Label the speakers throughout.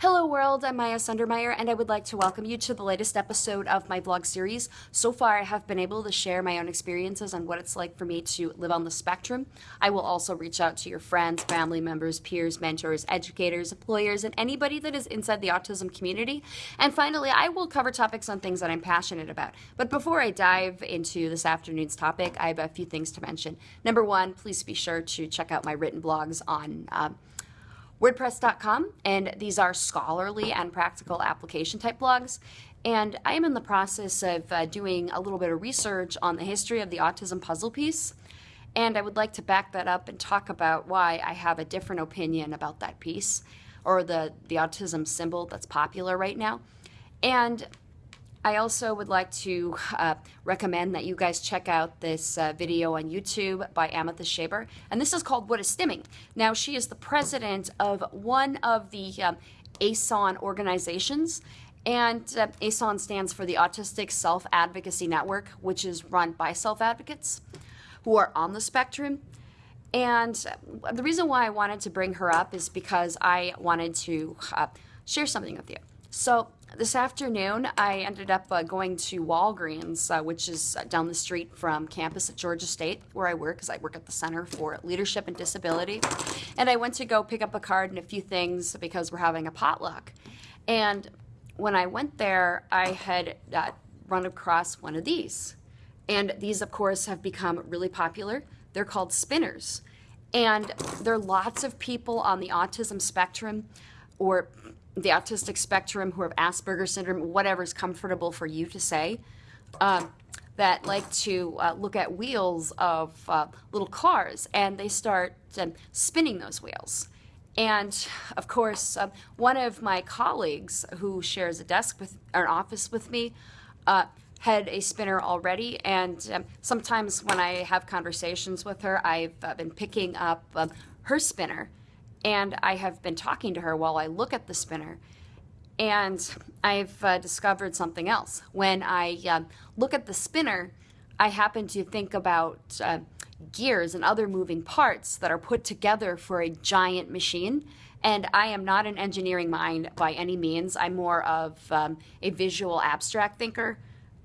Speaker 1: Hello world, I'm Maya Sundermeyer and I would like to welcome you to the latest episode of my vlog series. So far I have been able to share my own experiences on what it's like for me to live on the spectrum. I will also reach out to your friends, family members, peers, mentors, educators, employers, and anybody that is inside the autism community. And finally, I will cover topics on things that I'm passionate about. But before I dive into this afternoon's topic, I have a few things to mention. Number one, please be sure to check out my written blogs on um, WordPress.com, and these are scholarly and practical application type blogs. And I am in the process of uh, doing a little bit of research on the history of the autism puzzle piece. And I would like to back that up and talk about why I have a different opinion about that piece or the, the autism symbol that's popular right now. And I also would like to uh, recommend that you guys check out this uh, video on YouTube by Amythest Schaber. And this is called What is Stimming? Now, she is the president of one of the um, ASAN organizations. And uh, ASAN stands for the Autistic Self Advocacy Network, which is run by self advocates who are on the spectrum. And the reason why I wanted to bring her up is because I wanted to uh, share something with you. So this afternoon, I ended up uh, going to Walgreens, uh, which is uh, down the street from campus at Georgia State, where I work, because I work at the Center for Leadership and Disability. And I went to go pick up a card and a few things because we're having a potluck. And when I went there, I had uh, run across one of these. And these, of course, have become really popular. They're called spinners. And there are lots of people on the autism spectrum or the autistic spectrum who have Asperger's syndrome, whatever's comfortable for you to say, um, that like to uh, look at wheels of uh, little cars and they start um, spinning those wheels. And of course, um, one of my colleagues who shares a desk with, or an office with me, uh, had a spinner already, and um, sometimes when I have conversations with her, I've uh, been picking up her spinner and I have been talking to her while I look at the spinner. And I've uh, discovered something else. When I uh, look at the spinner, I happen to think about uh, gears and other moving parts that are put together for a giant machine. And I am not an engineering mind by any means. I'm more of um, a visual abstract thinker.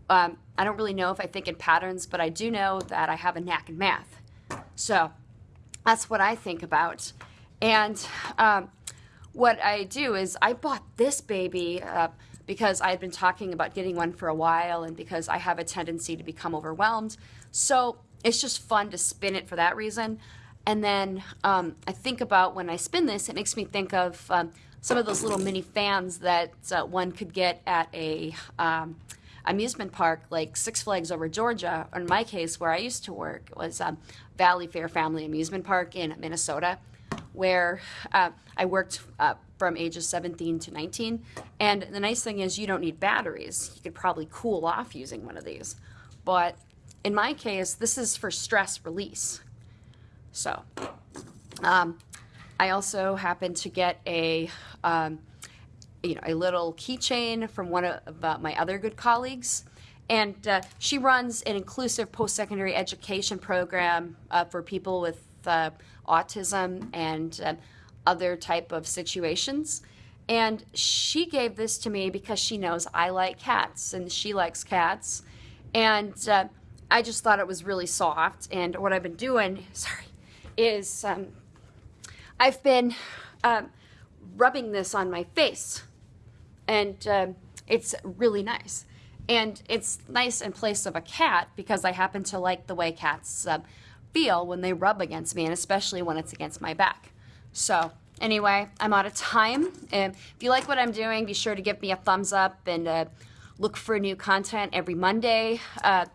Speaker 1: Um, I don't really know if I think in patterns, but I do know that I have a knack in math. So that's what I think about. And um, what I do is I bought this baby uh, because I had been talking about getting one for a while and because I have a tendency to become overwhelmed. So it's just fun to spin it for that reason. And then um, I think about when I spin this, it makes me think of um, some of those little mini fans that uh, one could get at a um, amusement park like Six Flags over Georgia. Or in my case, where I used to work, was um, Valleyfair Family Amusement Park in Minnesota where uh, I worked uh, from ages 17 to 19. And the nice thing is you don't need batteries. You could probably cool off using one of these. But in my case, this is for stress release. So um, I also happened to get a, um, you know, a little keychain from one of uh, my other good colleagues. And uh, she runs an inclusive post-secondary education program uh, for people with uh, autism and uh, other type of situations. And she gave this to me because she knows I like cats and she likes cats. And uh, I just thought it was really soft. And what I've been doing, sorry, is um, I've been um, rubbing this on my face. And um, it's really nice. And it's nice in place of a cat because I happen to like the way cats uh, feel when they rub against me, and especially when it's against my back. So anyway, I'm out of time. And if you like what I'm doing, be sure to give me a thumbs up and uh, look for new content every Monday. Uh,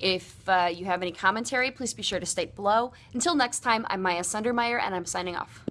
Speaker 1: if uh, you have any commentary, please be sure to state below. Until next time, I'm Maya Sundermeyer, and I'm signing off.